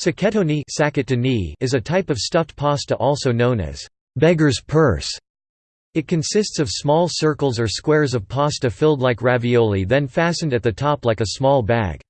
Sacchettoni is a type of stuffed pasta also known as beggar's purse. It consists of small circles or squares of pasta filled like ravioli then fastened at the top like a small bag.